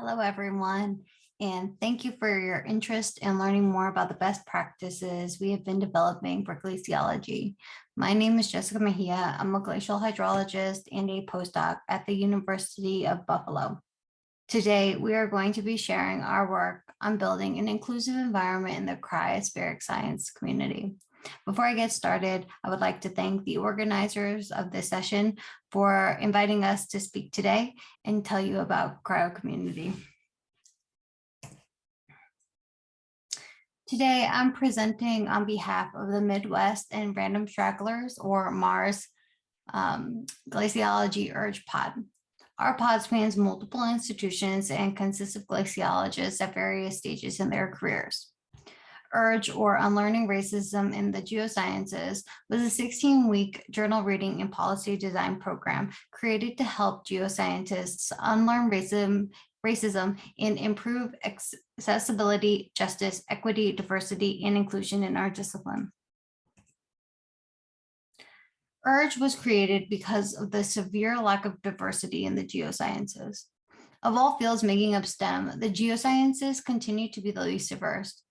Hello, everyone, and thank you for your interest in learning more about the best practices we have been developing for glaciology. My name is Jessica Mejia. I'm a glacial hydrologist and a postdoc at the University of Buffalo. Today, we are going to be sharing our work on building an inclusive environment in the cryospheric science community. Before I get started, I would like to thank the organizers of this session for inviting us to speak today and tell you about cryo community. Today, I'm presenting on behalf of the Midwest and Random Stragglers or MARS um, Glaciology Urge Pod. Our pod spans multiple institutions and consists of glaciologists at various stages in their careers. Urge or Unlearning Racism in the Geosciences was a 16-week journal reading and policy design program created to help geoscientists unlearn racism, racism and improve accessibility, justice, equity, diversity, and inclusion in our discipline. URGE was created because of the severe lack of diversity in the geosciences. Of all fields making up STEM, the geosciences continue to be the least diverse.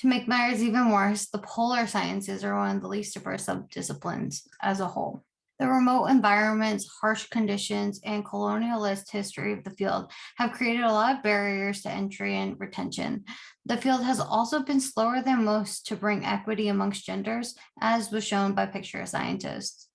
To make matters even worse, the polar sciences are one of the least diverse subdisciplines as a whole. The remote environments, harsh conditions, and colonialist history of the field have created a lot of barriers to entry and retention. The field has also been slower than most to bring equity amongst genders, as was shown by picture scientists.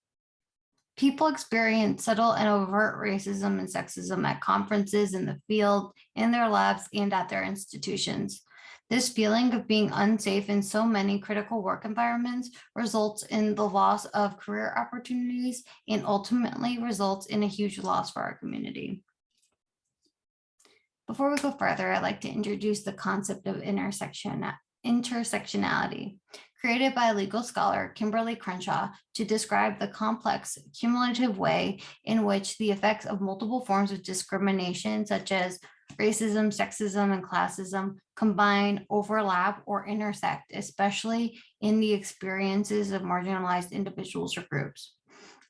People experience subtle and overt racism and sexism at conferences in the field, in their labs, and at their institutions. This feeling of being unsafe in so many critical work environments results in the loss of career opportunities and ultimately results in a huge loss for our community. Before we go further, I'd like to introduce the concept of intersection, intersectionality, created by legal scholar Kimberlé Crenshaw to describe the complex cumulative way in which the effects of multiple forms of discrimination, such as racism, sexism, and classism combine, overlap, or intersect, especially in the experiences of marginalized individuals or groups.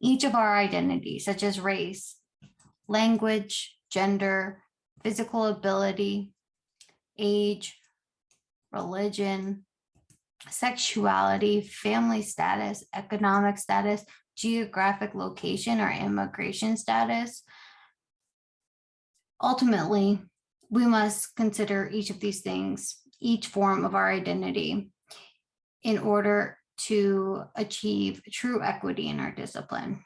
Each of our identities, such as race, language, gender, physical ability, age, religion, sexuality, family status, economic status, geographic location, or immigration status, ultimately, we must consider each of these things, each form of our identity in order to achieve true equity in our discipline.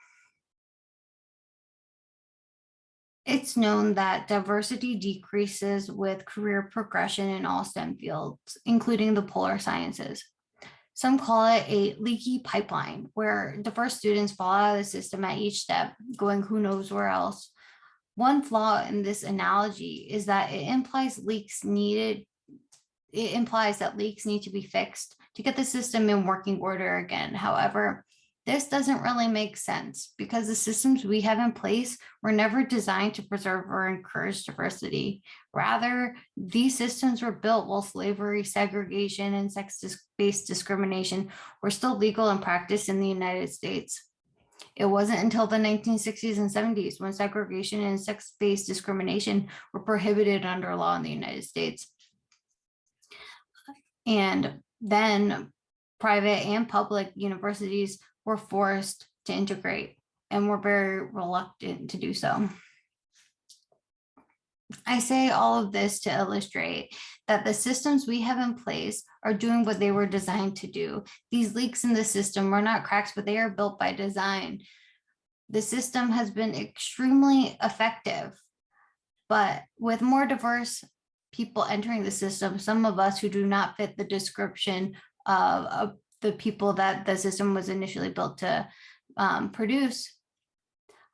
It's known that diversity decreases with career progression in all STEM fields, including the polar sciences. Some call it a leaky pipeline where diverse students fall out of the system at each step, going who knows where else, one flaw in this analogy is that it implies leaks needed, it implies that leaks need to be fixed to get the system in working order again. However, this doesn't really make sense because the systems we have in place were never designed to preserve or encourage diversity. Rather, these systems were built while slavery, segregation, and sex-based discrimination were still legal in practice in the United States. It wasn't until the 1960s and 70s when segregation and sex-based discrimination were prohibited under law in the United States. And then private and public universities were forced to integrate and were very reluctant to do so. I say all of this to illustrate that the systems we have in place are doing what they were designed to do. These leaks in the system are not cracks, but they are built by design. The system has been extremely effective, but with more diverse people entering the system, some of us who do not fit the description of, of the people that the system was initially built to um, produce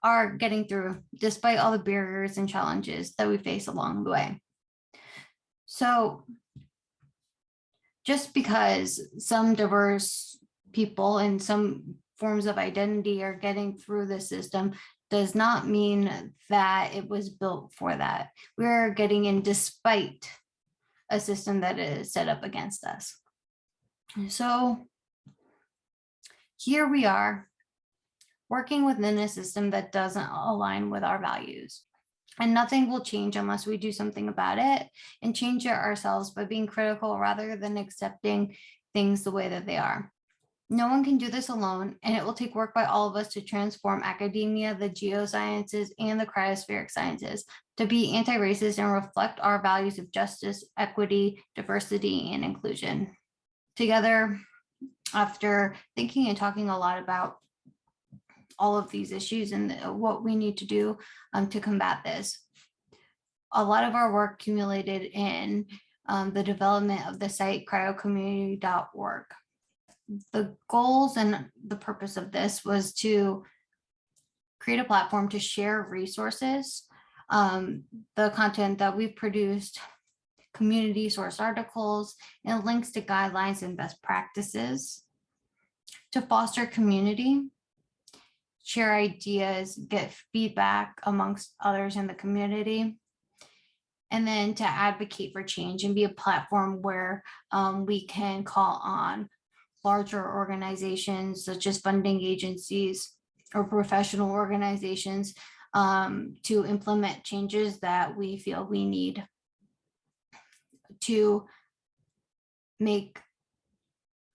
are getting through despite all the barriers and challenges that we face along the way. So just because some diverse people and some forms of identity are getting through the system does not mean that it was built for that. We're getting in despite a system that is set up against us. So here we are working within a system that doesn't align with our values. And nothing will change unless we do something about it and change it ourselves by being critical rather than accepting things the way that they are. No one can do this alone, and it will take work by all of us to transform academia, the geosciences, and the cryospheric sciences to be anti-racist and reflect our values of justice, equity, diversity, and inclusion. Together, after thinking and talking a lot about all of these issues and what we need to do um, to combat this. A lot of our work accumulated in um, the development of the site cryocommunity.org. The goals and the purpose of this was to create a platform to share resources, um, the content that we've produced, community source articles, and links to guidelines and best practices to foster community share ideas, get feedback amongst others in the community. And then to advocate for change and be a platform where um, we can call on larger organizations such as funding agencies or professional organizations um, to implement changes that we feel we need to make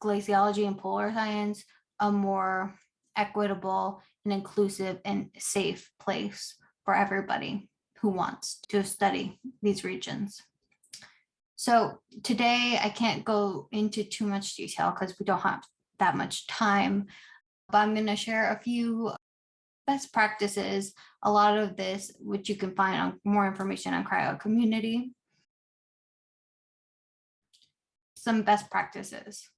glaciology and polar science a more equitable and inclusive and safe place for everybody who wants to study these regions. So today I can't go into too much detail because we don't have that much time, but I'm going to share a few best practices. A lot of this, which you can find on more information on cryo community. Some best practices.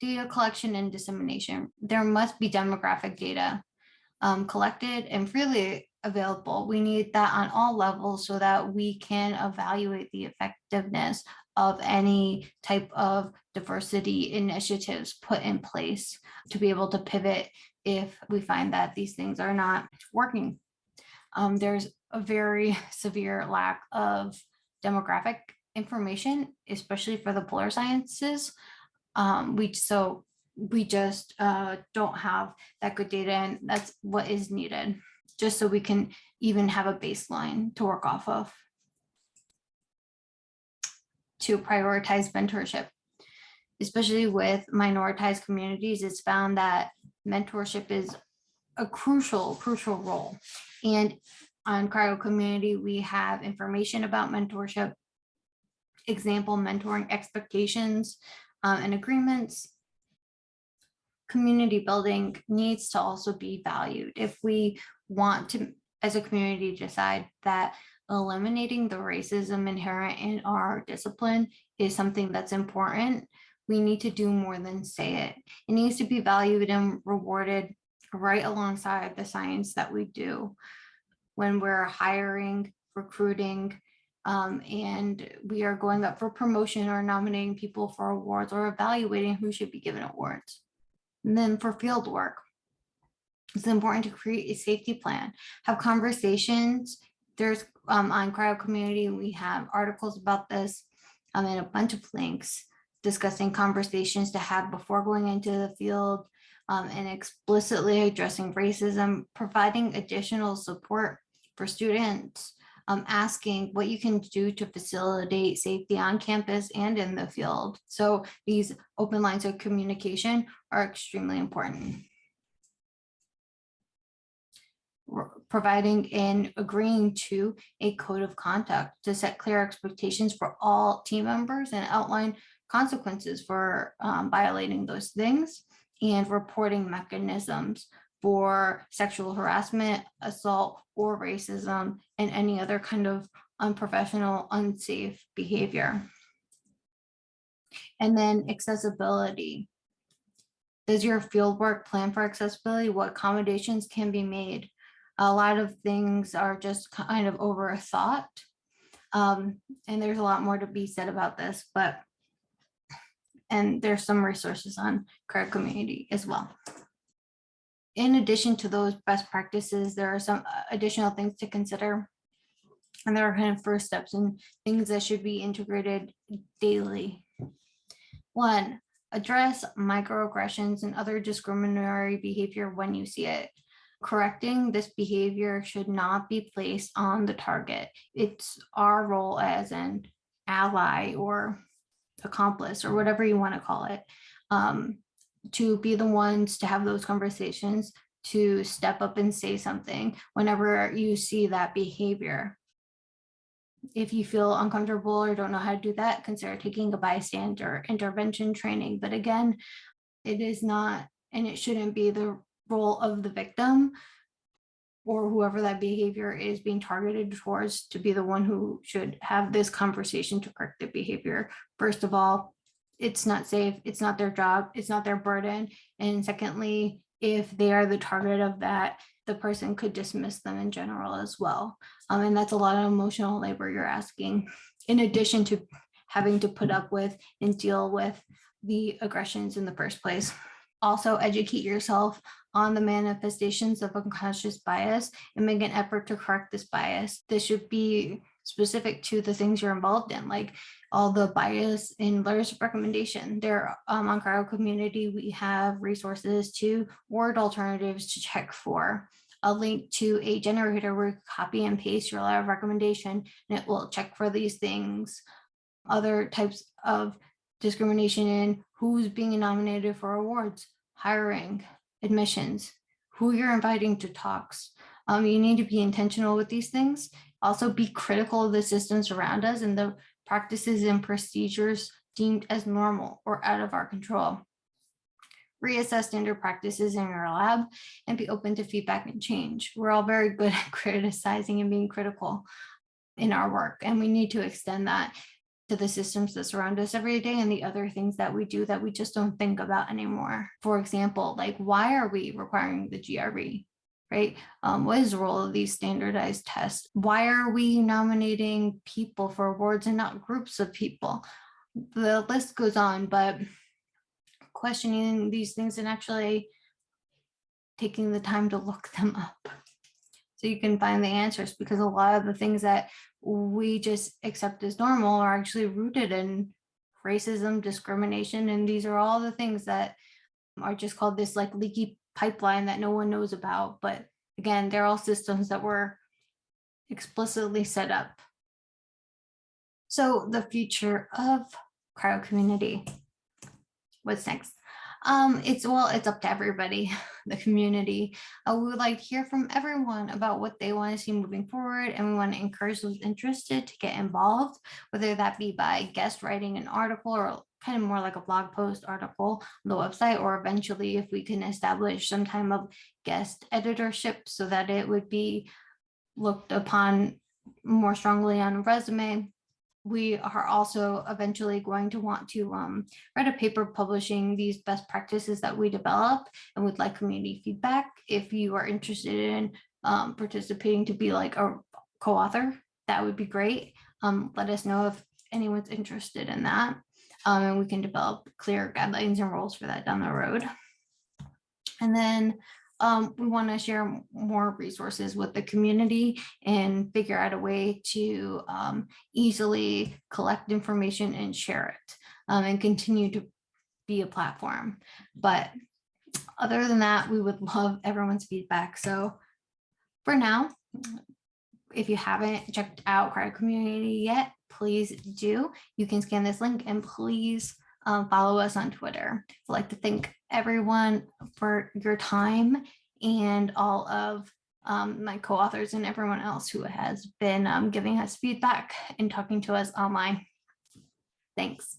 Data collection and dissemination. There must be demographic data um, collected and freely available. We need that on all levels so that we can evaluate the effectiveness of any type of diversity initiatives put in place to be able to pivot if we find that these things are not working. Um, there's a very severe lack of demographic information, especially for the polar sciences. Um, we so we just uh, don't have that good data and that's what is needed just so we can even have a baseline to work off of. To prioritize mentorship especially with minoritized communities it's found that mentorship is a crucial crucial role. And on cryo community we have information about mentorship example mentoring expectations um, and agreements community building needs to also be valued. If we want to, as a community, decide that eliminating the racism inherent in our discipline is something that's important, we need to do more than say it. It needs to be valued and rewarded right alongside the science that we do when we're hiring, recruiting, um, and we are going up for promotion or nominating people for awards or evaluating who should be given awards. And then for field work, it's important to create a safety plan, have conversations. There's um, on cryo community, we have articles about this um, and a bunch of links discussing conversations to have before going into the field um, and explicitly addressing racism, providing additional support for students um, asking what you can do to facilitate safety on campus and in the field. So these open lines of communication are extremely important. providing and agreeing to a code of conduct to set clear expectations for all team members and outline consequences for um, violating those things and reporting mechanisms for sexual harassment, assault, or racism, and any other kind of unprofessional, unsafe behavior. And then accessibility. Does your fieldwork plan for accessibility? What accommodations can be made? A lot of things are just kind of overthought. Um, and there's a lot more to be said about this, but and there's some resources on cryo community as well in addition to those best practices, there are some uh, additional things to consider. And there are kind of first steps and things that should be integrated daily. One, address microaggressions and other discriminatory behavior when you see it. correcting this behavior should not be placed on the target. It's our role as an ally or accomplice or whatever you want to call it. um, to be the ones to have those conversations, to step up and say something whenever you see that behavior. If you feel uncomfortable or don't know how to do that, consider taking a bystander intervention training. But again, it is not, and it shouldn't be the role of the victim or whoever that behavior is being targeted towards to be the one who should have this conversation to correct the behavior. First of all, it's not safe, it's not their job, it's not their burden. And secondly, if they are the target of that, the person could dismiss them in general as well. Um, and that's a lot of emotional labor you're asking, in addition to having to put up with and deal with the aggressions in the first place. Also educate yourself on the manifestations of unconscious bias and make an effort to correct this bias. This should be specific to the things you're involved in, like all the bias in letters of recommendation. There um, on cryo community, we have resources to word alternatives to check for a link to a generator where you copy and paste your letter of recommendation and it will check for these things. Other types of discrimination in who's being nominated for awards, hiring, admissions, who you're inviting to talks. Um, you need to be intentional with these things. Also be critical of the systems around us and the practices and procedures deemed as normal or out of our control. Reassess standard practices in your lab and be open to feedback and change. We're all very good at criticizing and being critical in our work, and we need to extend that to the systems that surround us every day and the other things that we do that we just don't think about anymore. For example, like why are we requiring the GRE? Right? Um, what is the role of these standardized tests? Why are we nominating people for awards and not groups of people? The list goes on, but questioning these things and actually taking the time to look them up so you can find the answers because a lot of the things that we just accept as normal are actually rooted in racism, discrimination, and these are all the things that are just called this like leaky pipeline that no one knows about. But again, they're all systems that were explicitly set up. So the future of cryo community. What's next? Um, it's well, it's up to everybody, the community. Uh, we would like to hear from everyone about what they want to see moving forward, and we want to encourage those interested to get involved, whether that be by guest writing an article or kind of more like a blog post article on the website, or eventually if we can establish some time of guest editorship so that it would be looked upon more strongly on a resume we are also eventually going to want to um, write a paper publishing these best practices that we develop and would like community feedback. If you are interested in um, participating to be like a co-author, that would be great. Um, let us know if anyone's interested in that. Um, and we can develop clear guidelines and rules for that down the road. And then um, we want to share more resources with the community and figure out a way to um, easily collect information and share it um, and continue to be a platform. But other than that, we would love everyone's feedback. So for now, if you haven't checked out Cryo Community yet, please do. You can scan this link and please um, follow us on Twitter. I'd like to thank everyone for your time and all of um, my co-authors and everyone else who has been um, giving us feedback and talking to us online. Thanks.